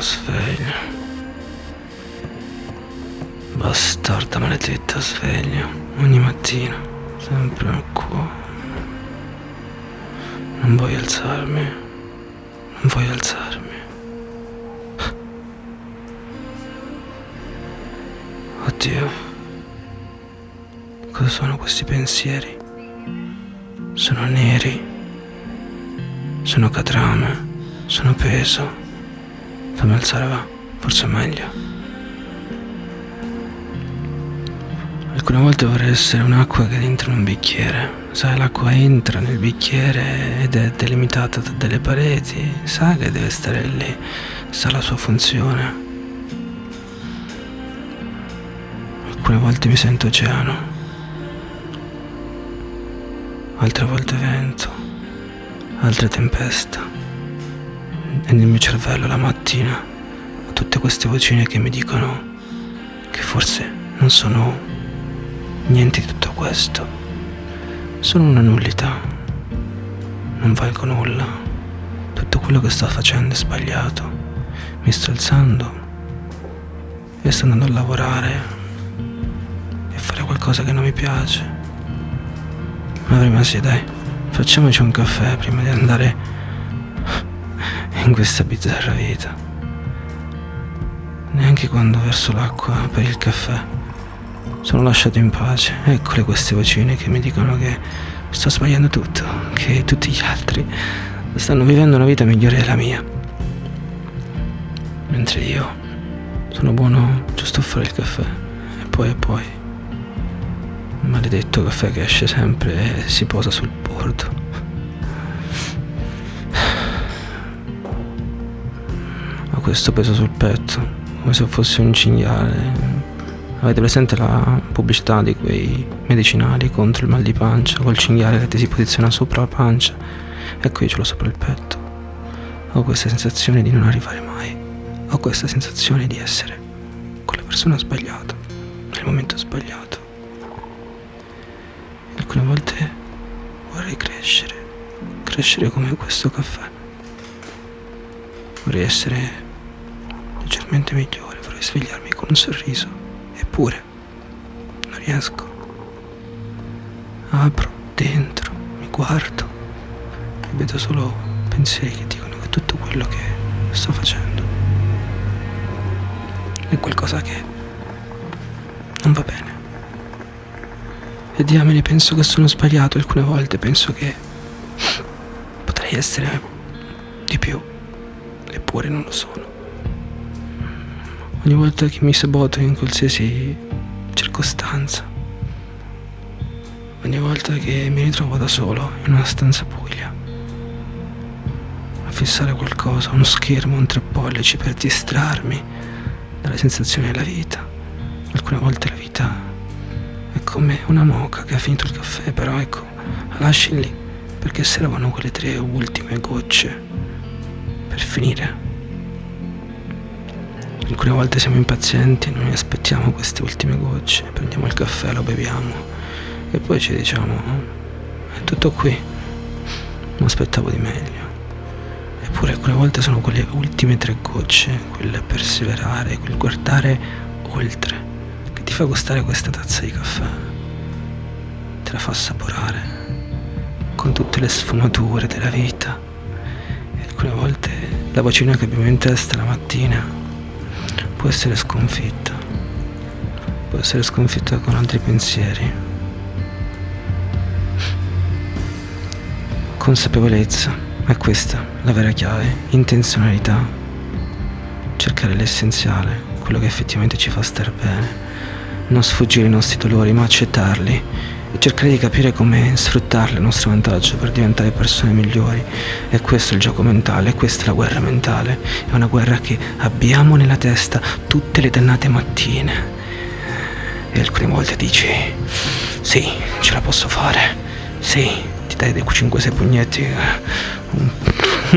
sono sveglio. Bastarda maledetta sveglia. Ogni mattina. Sempre al cuore. Non voglio alzarmi. Non voglio alzarmi. Oddio. Cosa sono questi pensieri? Sono neri. Sono catrame. Sono peso. Fammi alzare va. Forse è meglio. Alcune volte vorrei essere un'acqua che entra in un bicchiere. Sai, l'acqua entra nel bicchiere ed è delimitata da delle pareti. Sa che deve stare lì. Sa la sua funzione. Alcune volte mi sento oceano. Altre volte vento. Altre tempesta. E nel mio cervello la mattina ho tutte queste vocine che mi dicono che forse non sono Niente di tutto questo. Sono una nullità. Non valgo nulla. Tutto quello che sto facendo è sbagliato. Mi sto alzando e sto andando a lavorare e fare qualcosa che non mi piace. Ma prima sì, dai, facciamoci un caffè prima di andare in questa bizzarra vita. Neanche quando verso l'acqua per il caffè sono lasciato in pace. Eccole queste vocine che mi dicono che sto sbagliando tutto, che tutti gli altri stanno vivendo una vita migliore della mia. Mentre io sono buono giusto a fare il caffè. E poi e poi. Maledetto caffè che esce sempre e si posa sul bordo. Ho questo peso sul petto, come se fossi un cinghiale Avete presente la pubblicità di quei medicinali contro il mal di pancia, col cinghiale che ti si posiziona sopra la pancia? Ecco io ce l'ho sopra il petto. Ho questa sensazione di non arrivare mai. Ho questa sensazione di essere con la persona sbagliata, nel momento sbagliato. E alcune volte vorrei crescere, crescere come questo caffè. Vorrei essere leggermente migliore, vorrei svegliarmi con un sorriso. Eppure non riesco. Apro dentro, mi guardo e vedo solo pensieri che dicono che tutto quello che sto facendo è qualcosa che non va bene. E diamine, penso che sono sbagliato alcune volte, penso che potrei essere di più, eppure non lo sono. Ogni volta che mi saboto in qualsiasi circostanza, ogni volta che mi ritrovo da solo in una stanza buia, a fissare qualcosa, uno schermo, un tre pollici per distrarmi dalle sensazioni della vita. Alcune volte la vita è come una moca che ha finito il caffè, però ecco, la lasci lì perché servono quelle tre ultime gocce per finire Alcune volte siamo impazienti, non aspettiamo queste ultime gocce, prendiamo il caffè, lo beviamo e poi ci diciamo è tutto qui, non aspettavo di meglio. Eppure alcune volte sono quelle ultime tre gocce, quel perseverare, quel guardare oltre, che ti fa gustare questa tazza di caffè, te la fa assaporare con tutte le sfumature della vita. E alcune volte la vocina che abbiamo in testa la mattina può essere sconfitta, può essere sconfitta con altri pensieri. Consapevolezza, è questa la vera chiave, intenzionalità, cercare l'essenziale, quello che effettivamente ci fa star bene, non sfuggire ai nostri dolori ma accettarli e cercare di capire come sfruttarli a nostro vantaggio per diventare persone migliori. E questo è il gioco mentale, questa è la guerra mentale. È una guerra che abbiamo nella testa tutte le dannate mattine. E alcune volte dici, sì, ce la posso fare, sì, ti dai dei 5-6 pugnetti.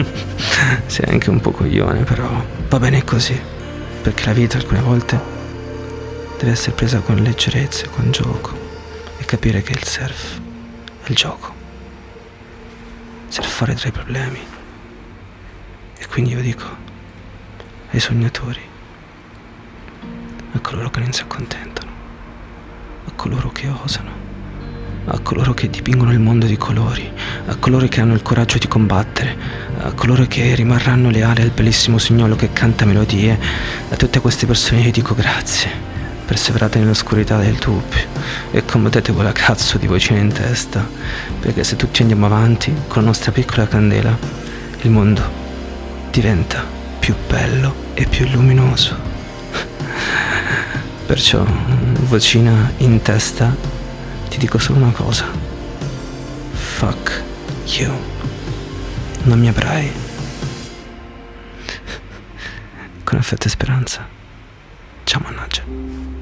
Sei anche un po' coglione, però va bene così. Perché la vita alcune volte deve essere presa con leggerezza, con gioco capire che il surf è il gioco. Surfare tra i problemi. E quindi io dico, ai sognatori, a coloro che non si accontentano, a coloro che osano, a coloro che dipingono il mondo di colori, a coloro che hanno il coraggio di combattere, a coloro che rimarranno leali al bellissimo signolo che canta melodie, a tutte queste persone io dico grazie perseverate nell'oscurità del dubbio e combattete quella cazzo di vocina in testa, perché se tutti andiamo avanti con la nostra piccola candela, il mondo diventa più bello e più luminoso. Perciò, vocina in testa, ti dico solo una cosa. Fuck you. Non mi avrai. Con affetto e speranza. Ciao mannaggia.